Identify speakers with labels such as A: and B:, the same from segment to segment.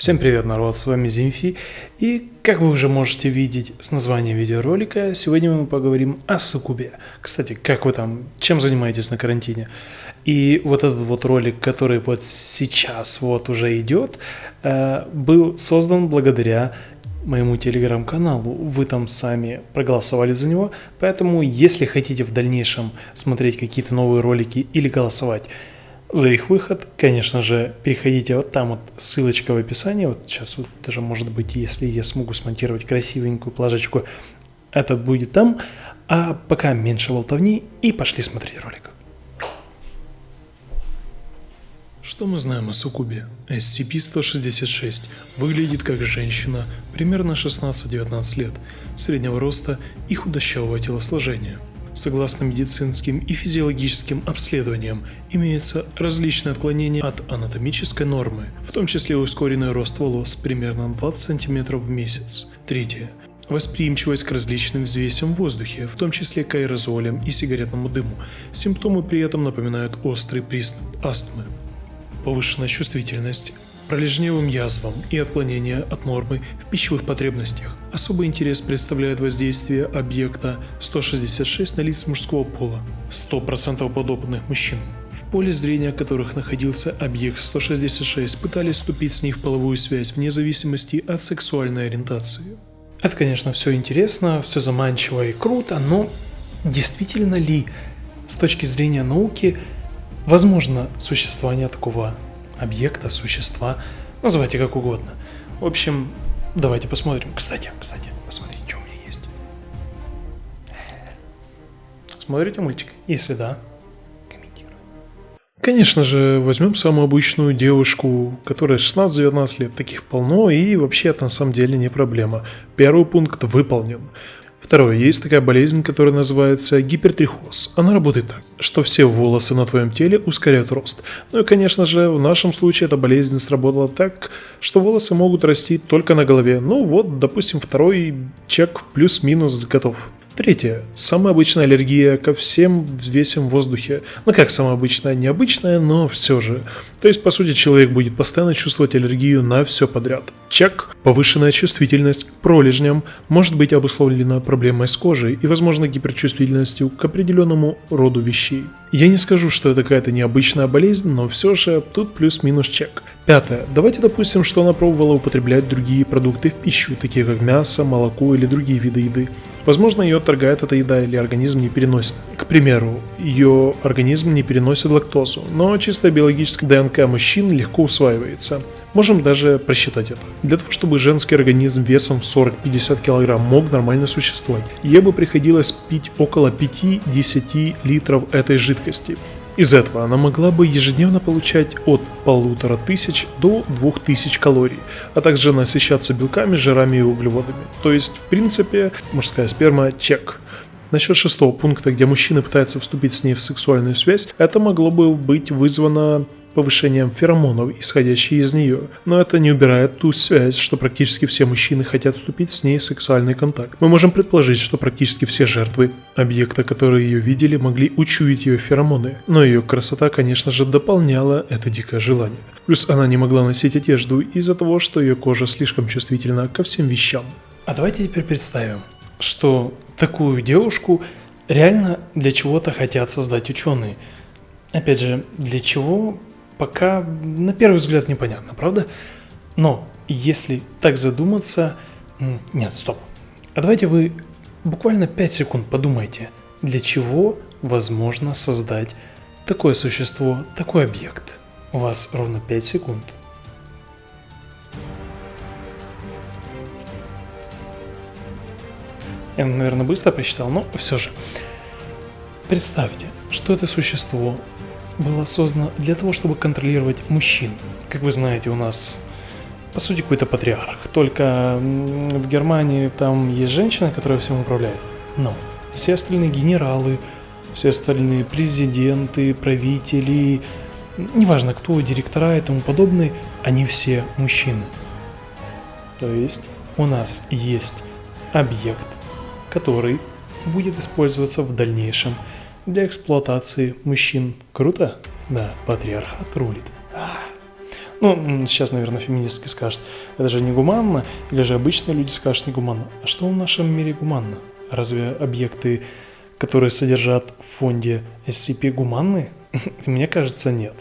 A: Всем привет, народ, с вами Зимфи, и как вы уже можете видеть с названия видеоролика, сегодня мы поговорим о суккубе. Кстати, как вы там, чем занимаетесь на карантине? И вот этот вот ролик, который вот сейчас вот уже идет, э, был создан благодаря моему телеграм-каналу. Вы там сами проголосовали за него, поэтому если хотите в дальнейшем смотреть какие-то новые ролики или голосовать, за их выход. Конечно же, переходите вот там вот ссылочка в описании. Вот сейчас вот даже может быть, если я смогу смонтировать красивенькую плажечку, это будет там. А пока меньше болтовни и пошли смотреть ролик. Что мы знаем о Сукубе? SCP-166 выглядит как женщина примерно 16-19 лет, среднего роста и худощавого телосложения – Согласно медицинским и физиологическим обследованиям, имеются различные отклонения от анатомической нормы, в том числе ускоренный рост волос примерно 20 см в месяц. Третье. Восприимчивость к различным взвесям в воздухе, в том числе к аэрозолям и сигаретному дыму. Симптомы при этом напоминают острый приступ астмы. Повышенная чувствительность пролежневым язвам и отклонения от нормы в пищевых потребностях. Особый интерес представляет воздействие объекта 166 на лиц мужского пола, 100% подопытных мужчин, в поле зрения которых находился объект 166, пытались вступить с ней в половую связь вне зависимости от сексуальной ориентации. Это, конечно, все интересно, все заманчиво и круто, но действительно ли с точки зрения науки возможно существование такого объекта, существа, называйте как угодно. В общем, давайте посмотрим. Кстати, кстати, посмотрите, что у меня есть. Смотрите мультик? Если да, комментируй. Конечно же, возьмем самую обычную девушку, которая 16-19 лет, таких полно, и вообще это на самом деле не проблема. Первый пункт выполнен. Второе. Есть такая болезнь, которая называется гипертрихоз. Она работает так, что все волосы на твоем теле ускоряют рост. Ну и, конечно же, в нашем случае эта болезнь сработала так, что волосы могут расти только на голове. Ну вот, допустим, второй чек плюс-минус готов. Третье. Самая обычная аллергия ко всем взвесям в воздухе. Ну как самая обычная? Необычная, но все же. То есть, по сути, человек будет постоянно чувствовать аллергию на все подряд. Чек. Повышенная чувствительность к пролежням может быть обусловлена проблемой с кожей и, возможно, гиперчувствительностью к определенному роду вещей. Я не скажу, что это какая-то необычная болезнь, но все же тут плюс-минус чек. Пятое. Давайте допустим, что она пробовала употреблять другие продукты в пищу, такие как мясо, молоко или другие виды еды. Возможно, ее отторгает эта еда или организм не переносит. К примеру, ее организм не переносит лактозу, но чисто биологическая ДНК мужчин легко усваивается. Можем даже просчитать это. Для того, чтобы женский организм весом в 40-50 кг мог нормально существовать, ей бы приходилось пить около 5-10 литров этой жидкости. Из этого она могла бы ежедневно получать от полутора тысяч до двух тысяч калорий, а также насыщаться белками, жирами и углеводами. То есть, в принципе, мужская сперма чек. Насчет шестого пункта, где мужчина пытается вступить с ней в сексуальную связь, это могло бы быть вызвано повышением феромонов, исходящих из нее. Но это не убирает ту связь, что практически все мужчины хотят вступить с ней в сексуальный контакт. Мы можем предположить, что практически все жертвы объекта, которые ее видели, могли учуять ее феромоны. Но ее красота, конечно же, дополняла это дикое желание. Плюс она не могла носить одежду из-за того, что ее кожа слишком чувствительна ко всем вещам. А давайте теперь представим, что такую девушку реально для чего-то хотят создать ученые. Опять же, для чего пока на первый взгляд непонятно, правда? Но если так задуматься... Нет, стоп. А давайте вы буквально 5 секунд подумайте, для чего возможно создать такое существо, такой объект. У вас ровно 5 секунд. Я, наверное, быстро посчитал, но все же. Представьте, что это существо было создано для того, чтобы контролировать мужчин. Как вы знаете, у нас по сути какой-то патриарх. Только в Германии там есть женщина, которая всем управляет. Но все остальные генералы, все остальные президенты, правители, неважно кто, директора и тому подобное, они все мужчины. То есть у нас есть объект, который будет использоваться в дальнейшем для эксплуатации мужчин. Круто? Да, патриархат рулит. А. Ну, сейчас, наверное, феминистки скажут, это же не гуманно, или же обычные люди скажут не гуманно. А что в нашем мире гуманно? Разве объекты, которые содержат в фонде SCP, гуманны? Мне кажется, нет.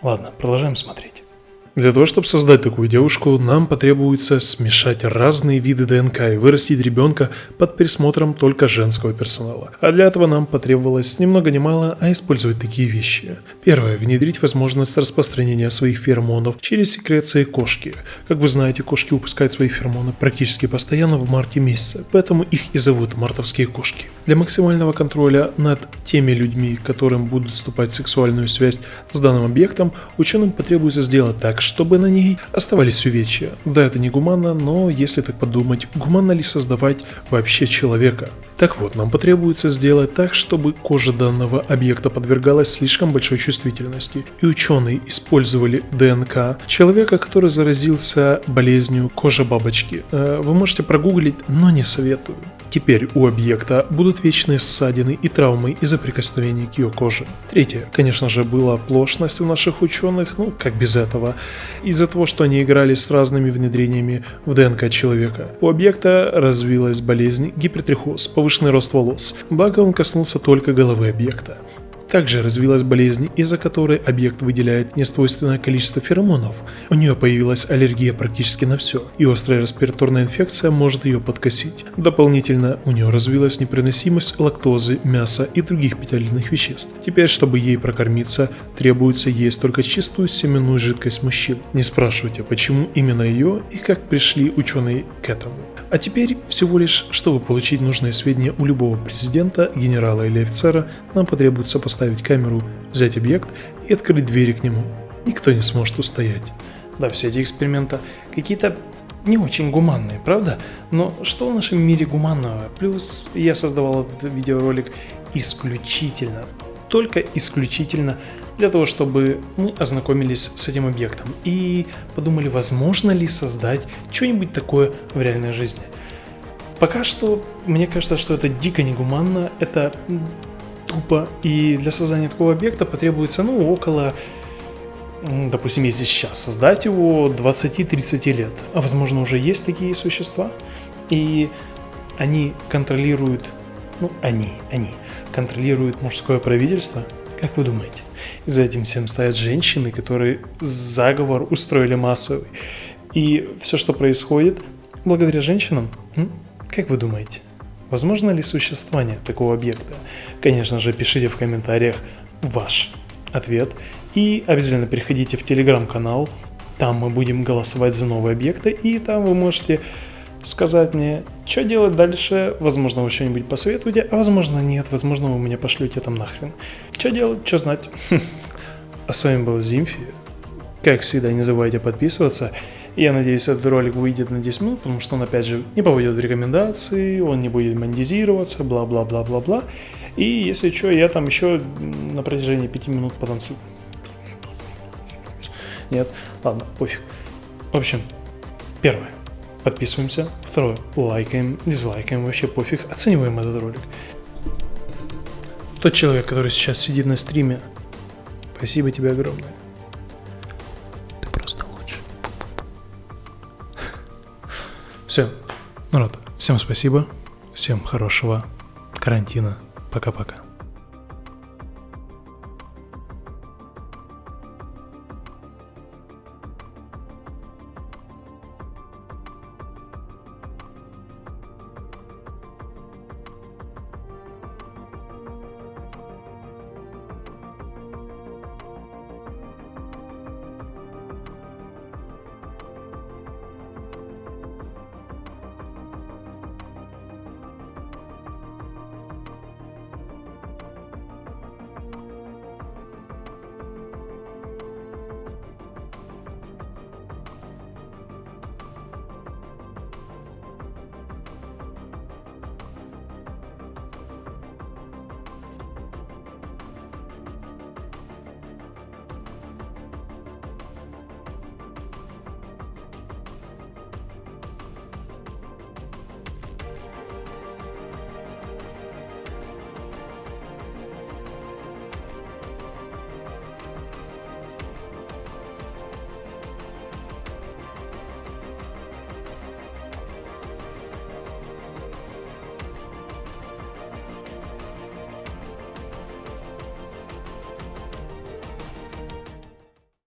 A: Ладно, продолжаем смотреть. Для того, чтобы создать такую девушку, нам потребуется смешать разные виды ДНК и вырастить ребенка под присмотром только женского персонала. А для этого нам потребовалось ни много ни мало, а использовать такие вещи. Первое. Внедрить возможность распространения своих феромонов через секреции кошки. Как вы знаете, кошки выпускают свои феромоны практически постоянно в марте месяце, поэтому их и зовут мартовские кошки. Для максимального контроля над теми людьми, которым будут вступать в сексуальную связь с данным объектом, ученым потребуется сделать так, чтобы на ней оставались увечья. Да, это не гуманно, но если так подумать, гуманно ли создавать вообще человека? Так вот, нам потребуется сделать так, чтобы кожа данного объекта подвергалась слишком большой чувствительности, и ученые использовали ДНК человека, который заразился болезнью кожи бабочки. Э, вы можете прогуглить, но не советую. Теперь у объекта будут вечные ссадины и травмы из-за прикосновения к ее коже. Третье, конечно же, была оплошность у наших ученых, ну как без этого, из-за того, что они играли с разными внедрениями в ДНК человека. У объекта развилась болезнь гипертрихоз, повышенный рост волос, благо он коснулся только головы объекта. Также развилась болезнь, из-за которой объект выделяет несвойственное количество феромонов. У нее появилась аллергия практически на все, и острая респираторная инфекция может ее подкосить. Дополнительно у нее развилась непереносимость лактозы, мяса и других питательных веществ. Теперь, чтобы ей прокормиться, требуется есть только чистую семенную жидкость мужчин. Не спрашивайте, почему именно ее и как пришли ученые к этому. А теперь всего лишь, чтобы получить нужные сведения у любого президента, генерала или офицера, нам потребуется поставить камеру, взять объект и открыть двери к нему. Никто не сможет устоять. Да, все эти эксперименты какие-то не очень гуманные, правда? Но что в нашем мире гуманного? Плюс я создавал этот видеоролик исключительно, только исключительно для того, чтобы мы ознакомились с этим объектом и подумали, возможно ли создать что-нибудь такое в реальной жизни. Пока что, мне кажется, что это дико негуманно, это тупо, и для создания такого объекта потребуется, ну, около, допустим, если сейчас создать его 20-30 лет, а возможно уже есть такие существа, и они контролируют, ну, они, они контролируют мужское правительство, как вы думаете? И за этим всем стоят женщины, которые заговор устроили массовый. И все, что происходит, благодаря женщинам, как вы думаете? Возможно ли существование такого объекта? Конечно же, пишите в комментариях ваш ответ. И обязательно переходите в телеграм-канал. Там мы будем голосовать за новые объекты. И там вы можете сказать мне, что делать дальше, возможно, вы что-нибудь посоветуете, а возможно нет, возможно, вы меня пошлете там нахрен. Что делать, что знать. А с вами был Зимфи. Как всегда, не забывайте подписываться. Я надеюсь, этот ролик выйдет на 10 минут, потому что он, опять же, не попадет в рекомендации, он не будет монетизироваться, бла-бла-бла-бла-бла. И если что, я там еще на протяжении 5 минут потанцую. Нет, ладно, пофиг. В общем, первое подписываемся. Второе, лайкаем, дизлайкаем, вообще пофиг, оцениваем этот ролик. Тот человек, который сейчас сидит на стриме, спасибо тебе огромное. Все, народ, всем спасибо, всем хорошего карантина. Пока-пока.